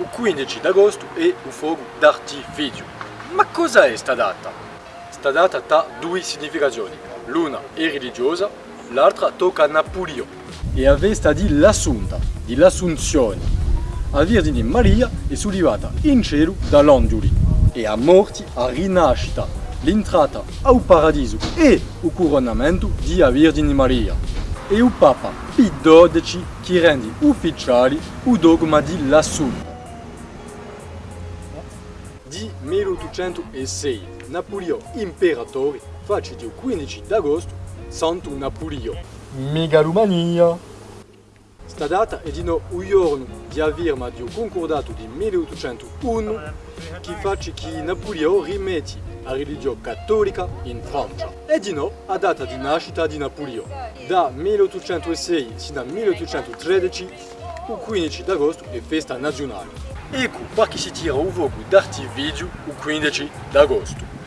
il 15 d'agosto è un fuoco d'artificio. Ma cosa è sta data? Sta data ha due significazioni. L'una è religiosa, l'altra tocca a Napoleone. E a vesta di l'assunta, di l'assunzione. La Vergine Maria è sollevata in cielo dall'angeli e a morte, a rinascita, l'entrata al paradiso e il coronamento di a Vergine Maria. E il Papa Pio XII che rende ufficiale il dogma di l'assunta. Di 1806, Napoleone imperatore face il 15 d'agosto Santo Napoleone. Megalomania! Sta data è di no un giorno di avvirma di un concordato di 1801 che face che Napoleone rimette la religione cattolica in Francia. E di no a data di nascita di Napoleone. Da 1806 fino al 1813 il 15 d'agosto è festa nazionale. Ecco perché si tira un fuoco d'artificio il 15 d'agosto.